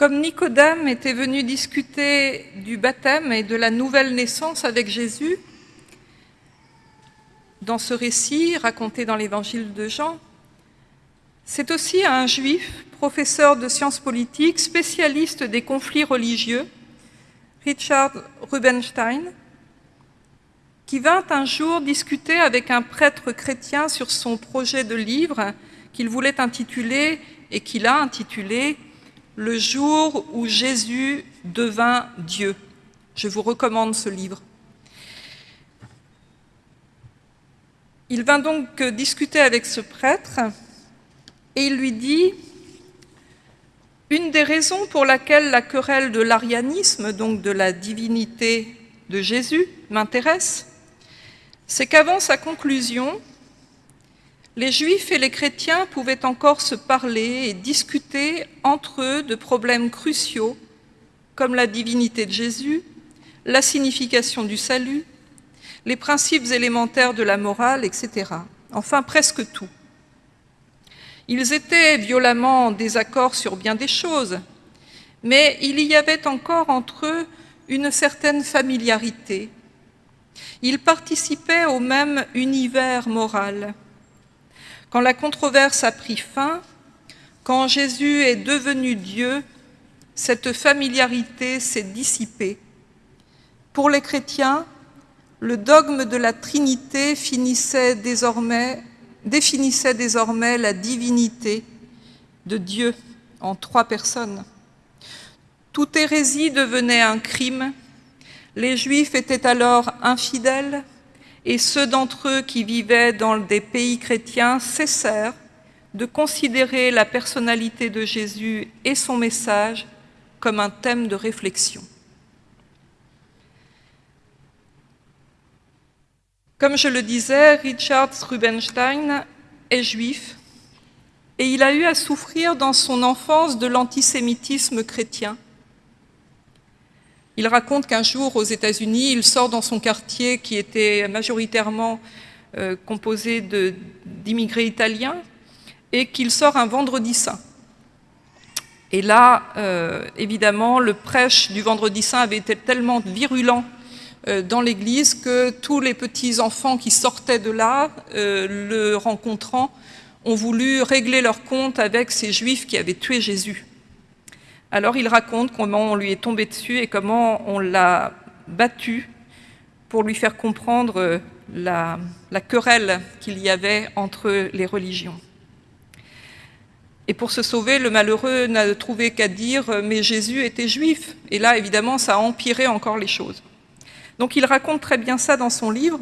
Comme Nicodème était venu discuter du baptême et de la nouvelle naissance avec Jésus, dans ce récit raconté dans l'évangile de Jean, c'est aussi un juif, professeur de sciences politiques, spécialiste des conflits religieux, Richard Rubenstein, qui vint un jour discuter avec un prêtre chrétien sur son projet de livre qu'il voulait intituler et qu'il a intitulé « Le jour où Jésus devint Dieu ». Je vous recommande ce livre. Il vint donc discuter avec ce prêtre et il lui dit « Une des raisons pour laquelle la querelle de l'arianisme, donc de la divinité de Jésus, m'intéresse, c'est qu'avant sa conclusion, les Juifs et les chrétiens pouvaient encore se parler et discuter entre eux de problèmes cruciaux comme la divinité de Jésus, la signification du salut, les principes élémentaires de la morale, etc. Enfin, presque tout. Ils étaient violemment en désaccord sur bien des choses, mais il y avait encore entre eux une certaine familiarité, ils participaient au même univers moral. Quand la controverse a pris fin, quand Jésus est devenu Dieu, cette familiarité s'est dissipée. Pour les chrétiens, le dogme de la Trinité définissait désormais la divinité de Dieu en trois personnes. Toute hérésie devenait un crime les Juifs étaient alors infidèles et ceux d'entre eux qui vivaient dans des pays chrétiens cessèrent de considérer la personnalité de Jésus et son message comme un thème de réflexion. Comme je le disais, Richard Rubenstein est juif et il a eu à souffrir dans son enfance de l'antisémitisme chrétien. Il raconte qu'un jour, aux États-Unis, il sort dans son quartier qui était majoritairement euh, composé d'immigrés italiens et qu'il sort un vendredi saint. Et là, euh, évidemment, le prêche du vendredi saint avait été tellement virulent euh, dans l'église que tous les petits-enfants qui sortaient de là, le rencontrant, ont voulu régler leur compte avec ces juifs qui avaient tué Jésus. Alors il raconte comment on lui est tombé dessus et comment on l'a battu pour lui faire comprendre euh, la, querelle qu'il y avait entre les religions. Et pour se sauver, le malheureux n'a trouvé qu'à dire euh, « mais Jésus était juif ». Et là, évidemment, ça a empiré encore les choses. Donc il raconte très bien ça dans son livre,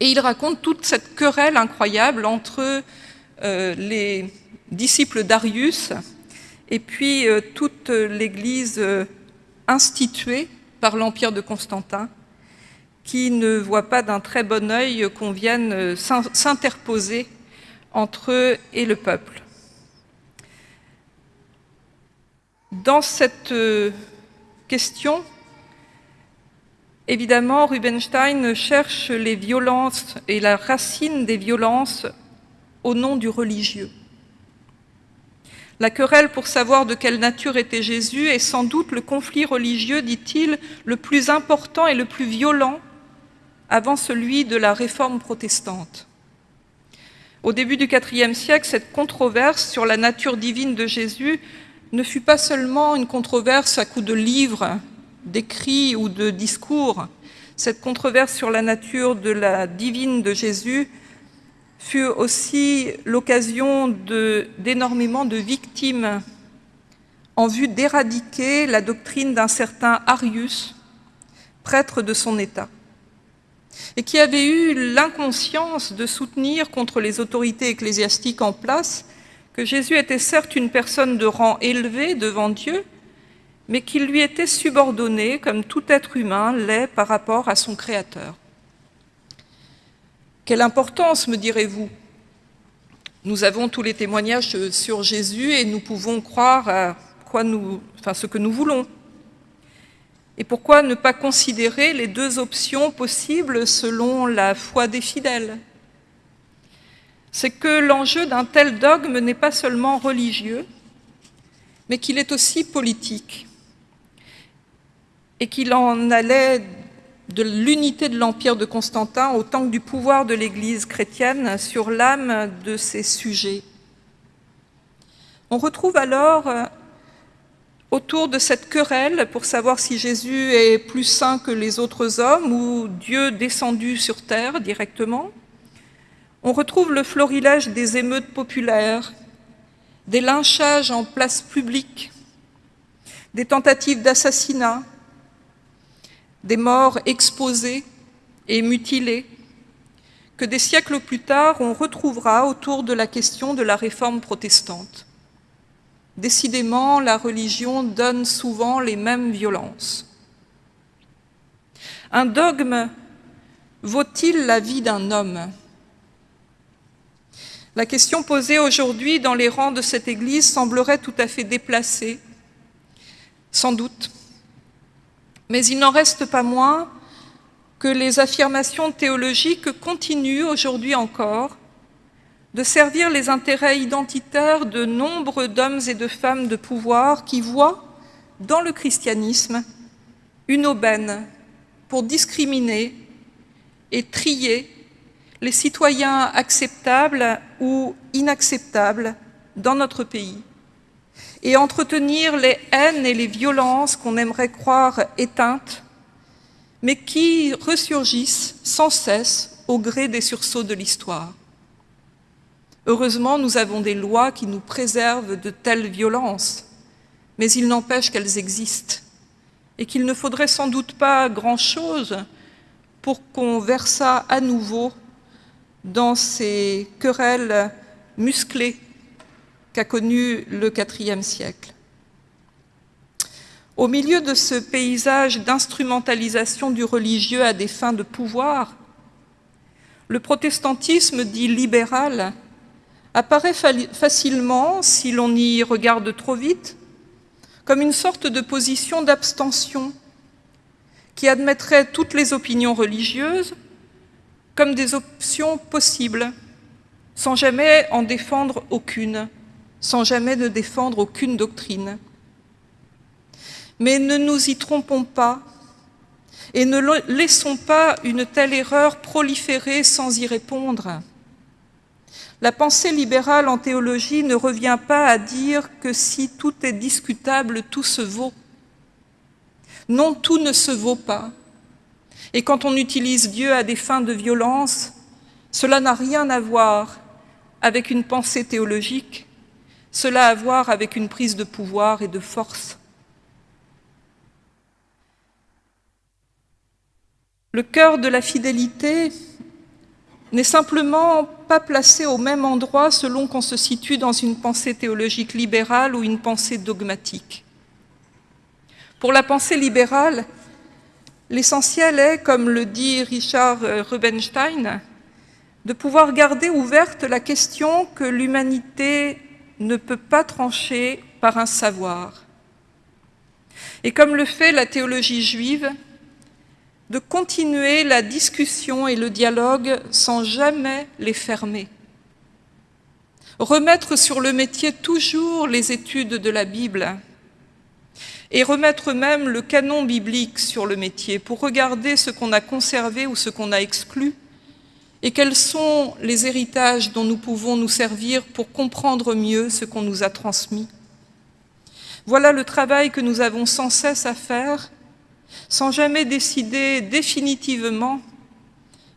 et il raconte toute cette querelle incroyable entre euh, les disciples d'Arius, et puis euh, toute l'Église euh, instituée par l'Empire de Constantin, qui ne voit pas d'un très bon œil qu'on vienne euh, s'interposer entre eux et le peuple. Dans cette question, évidemment, Rubenstein cherche les violences et la racine des violences au nom du religieux. La querelle pour savoir de quelle nature était Jésus est sans doute le conflit religieux, dit-il, le plus important et le plus violent avant celui de la réforme protestante. Au début du IVe siècle, cette controverse sur la nature divine de Jésus ne fut pas seulement une controverse à coup de livres, d'écrits ou de discours. Cette controverse sur la nature de la divine de Jésus fut aussi l'occasion d'énormément de, victimes en vue d'éradiquer la doctrine d'un certain Arius, prêtre de son État, et qui avait eu l'inconscience de soutenir contre les autorités ecclésiastiques en place que Jésus était certes une personne de rang élevé devant Dieu, mais qu'il lui était subordonné, comme tout être humain l'est par rapport à son Créateur. Quelle importance, me direz-vous? Nous avons tous les témoignages sur Jésus et nous pouvons croire à ce que nous voulons. Et pourquoi ne pas considérer les deux options possibles selon la foi des fidèles? C'est que l'enjeu d'un tel dogme n'est pas seulement religieux, mais qu'il est aussi politique. Et qu'il en allait de l'unité de l'Empire de Constantin autant que du pouvoir de l'Église chrétienne sur l'âme de ses sujets. On retrouve alors euh, autour de cette querelle pour savoir si Jésus est plus saint que les autres hommes ou Dieu descendu sur terre directement, on retrouve le florilège des émeutes populaires, des lynchages en place publique, des tentatives d'assassinat, des morts exposées et mutilées, que des siècles plus tard on retrouvera autour de la question de la réforme protestante. Décidément, la religion donne souvent les mêmes violences. Un dogme vaut-il la vie d'un homme? La question posée aujourd'hui dans les rangs de cette Église semblerait tout à fait déplacée, sans doute. Mais il n'en reste pas moins que les affirmations théologiques continuent aujourd'hui encore de servir les intérêts identitaires de nombre d'hommes et de femmes de pouvoir qui voient dans le christianisme une aubaine pour discriminer et trier les citoyens acceptables ou inacceptables dans notre pays et entretenir les haines et les violences qu'on aimerait croire éteintes, mais qui ressurgissent sans cesse au gré des sursauts de l'histoire. Heureusement, nous avons des lois qui nous préservent de telles violences, mais il n'empêche qu'elles existent et qu'il ne faudrait sans doute pas grand-chose pour qu'on versât à nouveau dans ces querelles musclées qu'a connu le IVe siècle. Au milieu de ce paysage d'instrumentalisation du religieux à des fins de pouvoir, le protestantisme dit libéral apparaît facilement, si l'on y regarde trop vite, comme une sorte de position d'abstention qui admettrait toutes les opinions religieuses comme des options possibles, sans jamais en défendre aucune sans jamais ne défendre aucune doctrine. Mais ne nous y trompons pas et ne laissons pas une telle erreur proliférer sans y répondre. La pensée libérale en théologie ne revient pas à dire que si tout est discutable, tout se vaut. Non, tout ne se vaut pas. Et quand on utilise Dieu à des fins de violence, cela n'a rien à voir avec une pensée théologique, cela à voir avec une prise de pouvoir et de force. Le cœur de la fidélité n'est simplement pas placé au même endroit selon qu'on se situe dans une pensée théologique libérale ou une pensée dogmatique. Pour la pensée libérale, l'essentiel est, comme le dit Richard Rubenstein, de pouvoir garder ouverte la question que l'humanité ne peut pas trancher par un savoir. Et comme le fait la théologie juive, de continuer la discussion et le dialogue sans jamais les fermer. Remettre sur le métier toujours les études de la Bible et remettre même le canon biblique sur le métier pour regarder ce qu'on a conservé ou ce qu'on a exclu et quels sont les héritages dont nous pouvons nous servir pour comprendre mieux ce qu'on nous a transmis. Voilà le travail que nous avons sans cesse à faire, sans jamais décider définitivement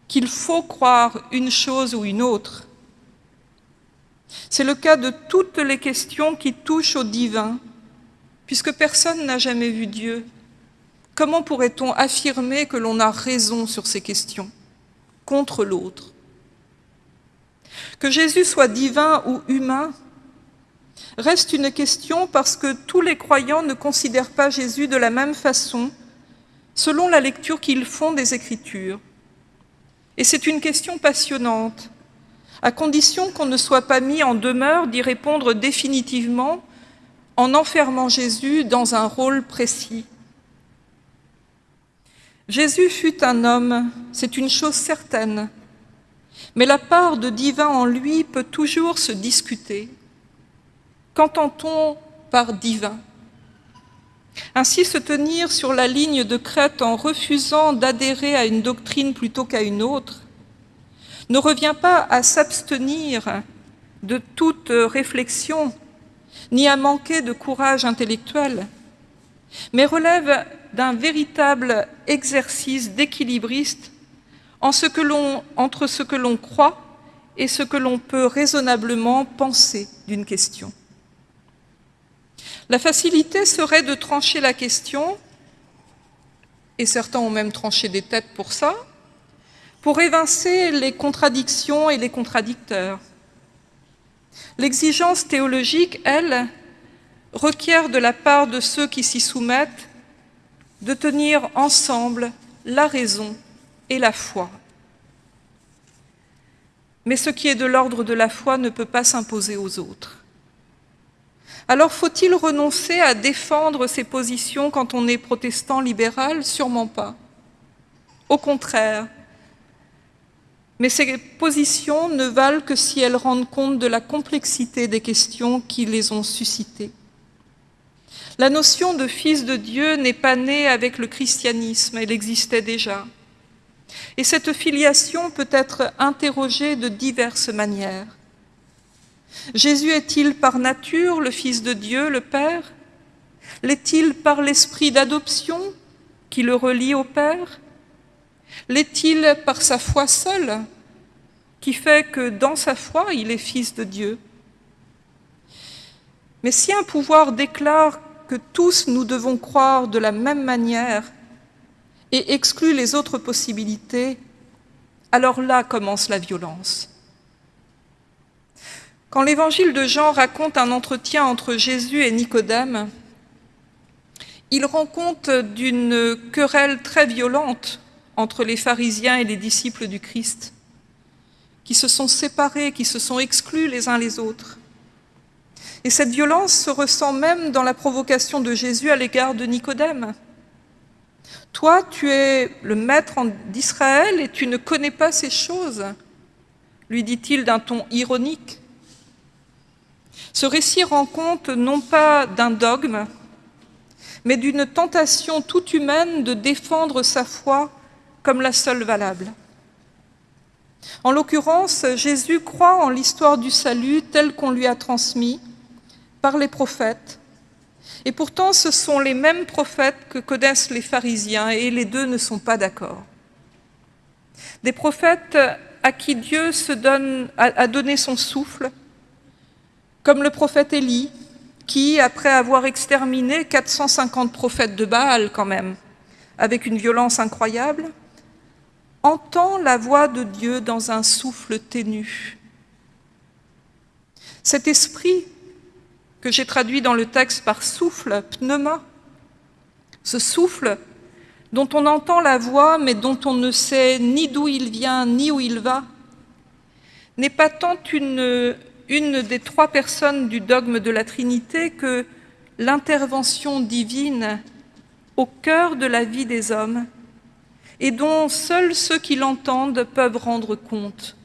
qu'il faut croire une chose ou une autre. C'est le cas de toutes les questions qui touchent au divin, puisque personne n'a jamais vu Dieu. Comment pourrait-on affirmer que l'on a raison sur ces questions? Contre l'autre. Que Jésus soit divin ou humain reste une question parce que tous les croyants ne considèrent pas Jésus de la même façon selon la lecture qu'ils font des Écritures. Et c'est une question passionnante, à condition qu'on ne soit pas mis en demeure d'y répondre définitivement en enfermant Jésus dans un rôle précis. Jésus fut un homme, c'est une chose certaine, mais la part de divin en lui peut toujours se discuter. Qu'entend-on par divin? Ainsi, se tenir sur la ligne de crête en refusant d'adhérer à une doctrine plutôt qu'à une autre ne revient pas à s'abstenir de toute réflexion, ni à manquer de courage intellectuel, mais relève d'un véritable exercice d'équilibriste entre ce que l'on croit et ce que l'on peut raisonnablement penser d'une question. La facilité serait de trancher la question, et certains ont même tranché des têtes pour ça, pour évincer les contradictions et les contradicteurs. L'exigence théologique, elle, requiert de la part de ceux qui s'y soumettent de tenir ensemble la raison et la foi. Mais ce qui est de l'ordre de la foi ne peut pas s'imposer aux autres. Alors faut-il renoncer à défendre ses positions quand on est protestant libéral? Sûrement pas. Au contraire, mais ces positions ne valent que si elles rendent compte de la complexité des questions qui les ont suscitées. La notion de fils de Dieu n'est pas née avec le christianisme, elle existait déjà. Et cette filiation peut être interrogée de diverses manières. Jésus est-il par nature le Fils de Dieu, le Père? L'est-il par l'esprit d'adoption qui le relie au Père? L'est-il par sa foi seule qui fait que dans sa foi, il est fils de Dieu? Mais si un pouvoir déclare que tous nous devons croire de la même manière et exclut les autres possibilités, alors là commence la violence. Quand l'évangile de Jean raconte un entretien entre Jésus et Nicodème, il rend compte d'une querelle très violente entre les pharisiens et les disciples du Christ qui se sont séparés, qui se sont exclus les uns les autres. Et cette violence se ressent même dans la provocation de Jésus à l'égard de Nicodème. Toi, tu es le maître d'Israël et tu ne connais pas ces choses, lui dit-il d'un ton ironique. Ce récit rend compte non pas d'un dogme, mais d'une tentation toute humaine de défendre sa foi comme la seule valable. En l'occurrence, Jésus croit en l'histoire du salut telle qu'on lui a transmis par les prophètes. Et pourtant, ce sont les mêmes prophètes que connaissent les pharisiens et les deux ne sont pas d'accord. Des prophètes à qui Dieu se donne, a donné son souffle, comme le prophète Élie, qui, après avoir exterminé 450 prophètes de Baal quand même, avec une violence incroyable, entend la voix de Dieu dans un souffle ténu. Cet esprit que j'ai traduit dans le texte par souffle, pneuma, ce souffle dont on entend la voix mais dont on ne sait ni d'où il vient ni où il va, n'est pas tant une, des trois personnes du dogme de la Trinité que l'intervention divine au cœur de la vie des hommes et dont seuls ceux qui l'entendent peuvent rendre compte.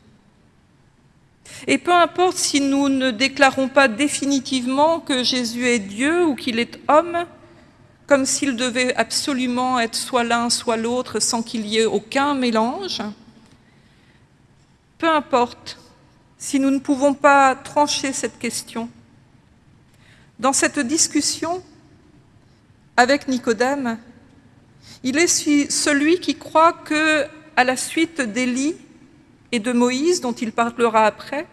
Et peu importe si nous ne déclarons pas définitivement que Jésus est Dieu ou qu'il est homme, comme s'il devait absolument être soit l'un, soit l'autre, sans qu'il y ait aucun mélange, peu importe si nous ne pouvons pas trancher cette question. Dans cette discussion avec Nicodème, il est celui qui croit que, à la suite d'Élie et de Moïse, dont il parlera après,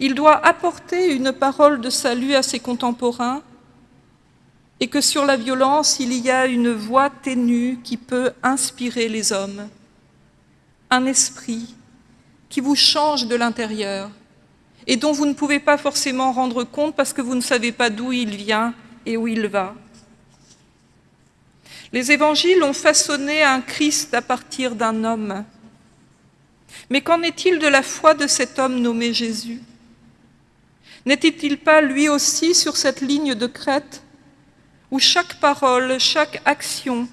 il doit apporter une parole de salut à ses contemporains et que sur la violence, il y a une voix ténue qui peut inspirer les hommes, un esprit qui vous change de l'intérieur et dont vous ne pouvez pas forcément rendre compte parce que vous ne savez pas d'où il vient et où il va. Les évangiles ont façonné un Christ à partir d'un homme. Mais qu'en est-il de la foi de cet homme nommé Jésus? N'était-il pas lui aussi sur cette ligne de crête où chaque parole, chaque action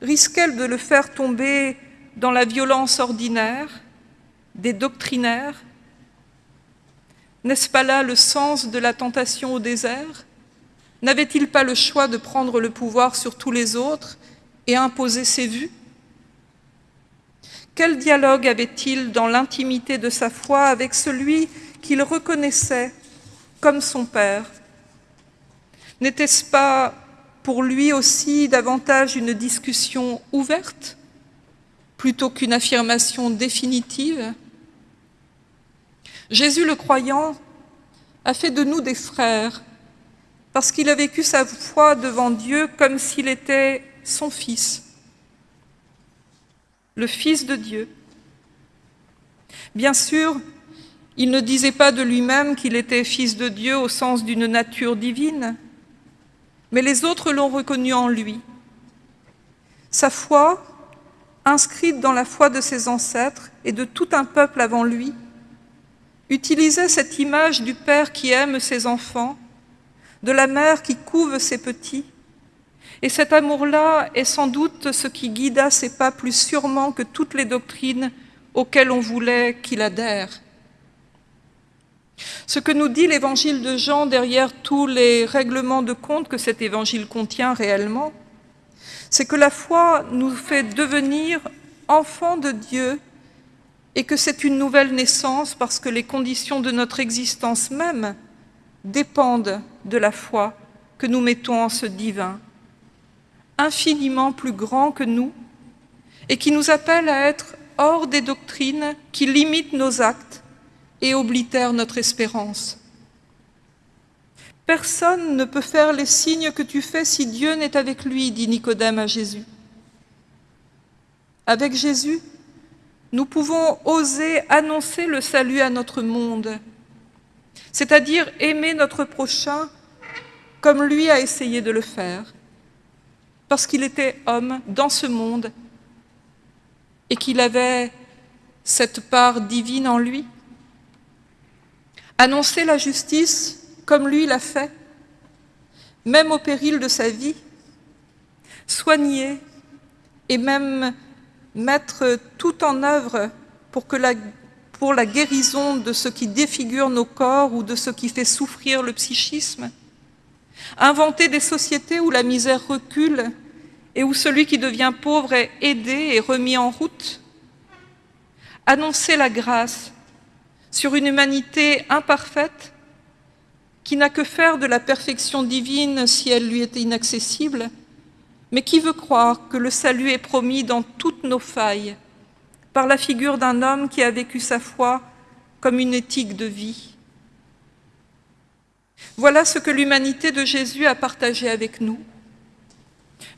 risquait de le faire tomber dans la violence ordinaire, des doctrinaires? N'est-ce pas là le sens de la tentation au désert? N'avait-il pas le choix de prendre le pouvoir sur tous les autres et imposer ses vues? Quel dialogue avait-il dans l'intimité de sa foi avec celui qu'il reconnaissait comme son Père? N'était-ce pas pour lui aussi davantage une discussion ouverte plutôt qu'une affirmation définitive? Jésus le croyant a fait de nous des frères parce qu'il a vécu sa foi devant Dieu comme s'il était son Fils, le Fils de Dieu. Bien sûr, il ne disait pas de lui-même qu'il était Fils de Dieu au sens d'une nature divine, mais les autres l'ont reconnu en lui. Sa foi, inscrite dans la foi de ses ancêtres et de tout un peuple avant lui, utilisait cette image du Père qui aime ses enfants de la mère qui couve ses petits. Et cet amour-là est sans doute ce qui guida ses pas plus sûrement que toutes les doctrines auxquelles on voulait qu'il adhère. Ce que nous dit l'évangile de Jean derrière tous les règlements de compte que cet évangile contient réellement, c'est que la foi nous fait devenir enfants de Dieu et que c'est une nouvelle naissance parce que les conditions de notre existence même dépendent de la foi que nous mettons en ce divin, infiniment plus grand que nous, et qui nous appelle à être hors des doctrines qui limitent nos actes et oblitèrent notre espérance. Personne ne peut faire les signes que tu fais si Dieu n'est avec lui, dit Nicodème à Jésus. Avec Jésus, nous pouvons oser annoncer le salut à notre monde, c'est-à-dire aimer notre prochain comme lui a essayé de le faire, parce qu'il était homme dans ce monde et qu'il avait cette part divine en lui. Annoncer la justice comme lui l'a fait, même au péril de sa vie, soigner et même mettre tout en œuvre pour pour la guérison de ce qui défigure nos corps ou de ce qui fait souffrir le psychisme. Inventer des sociétés où la misère recule et où celui qui devient pauvre est aidé et remis en route. Annoncer la grâce sur une humanité imparfaite qui n'a que faire de la perfection divine si elle lui était inaccessible, mais qui veut croire que le salut est promis dans toutes nos failles par la figure d'un homme qui a vécu sa foi comme une éthique de vie. Voilà ce que l'humanité de Jésus a partagé avec nous.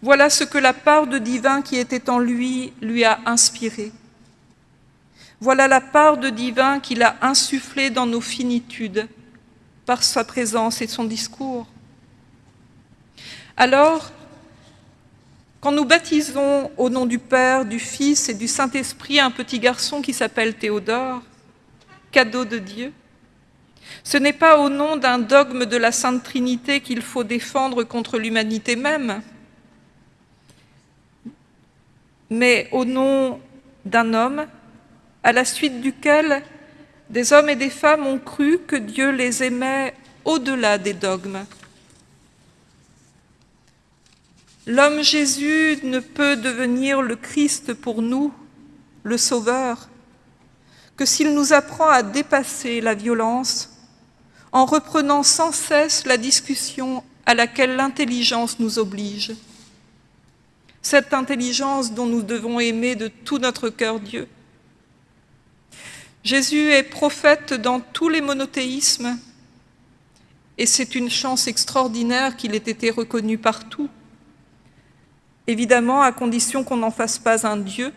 Voilà ce que la part de divin qui était en lui lui a inspiré. Voilà la part de divin qu'il a insufflée dans nos finitudes par sa présence et son discours. Alors, quand nous baptisons au nom du Père, du Fils et du Saint-Esprit un petit garçon qui s'appelle Théodore, cadeau de Dieu, ce n'est pas au nom d'un dogme de la Sainte Trinité qu'il faut défendre contre l'humanité même, mais au nom d'un homme à la suite duquel des hommes et des femmes ont cru que Dieu les aimait au-delà des dogmes. L'homme Jésus ne peut devenir le Christ pour nous, le Sauveur, que s'il nous apprend à dépasser la violence en reprenant sans cesse la discussion à laquelle l'intelligence nous oblige. Cette intelligence dont nous devons aimer de tout notre cœur Dieu. Jésus est prophète dans tous les monothéismes et c'est une chance extraordinaire qu'il ait été reconnu partout évidemment à condition qu'on n'en fasse pas un Dieu.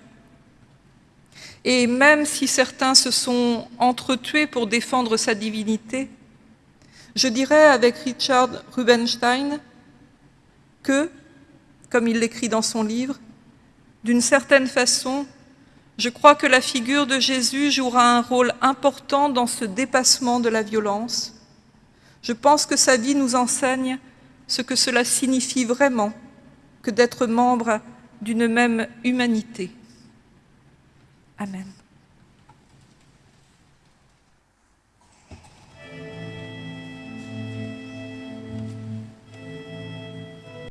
Et même si certains se sont entretués pour défendre sa divinité, je dirais avec Richard Rubenstein que, comme il l'écrit dans son livre, d'une certaine façon, je crois que la figure de Jésus jouera un rôle important dans ce dépassement de la violence. Je pense que sa vie nous enseigne ce que cela signifie vraiment que d'être membre d'une même humanité. Amen.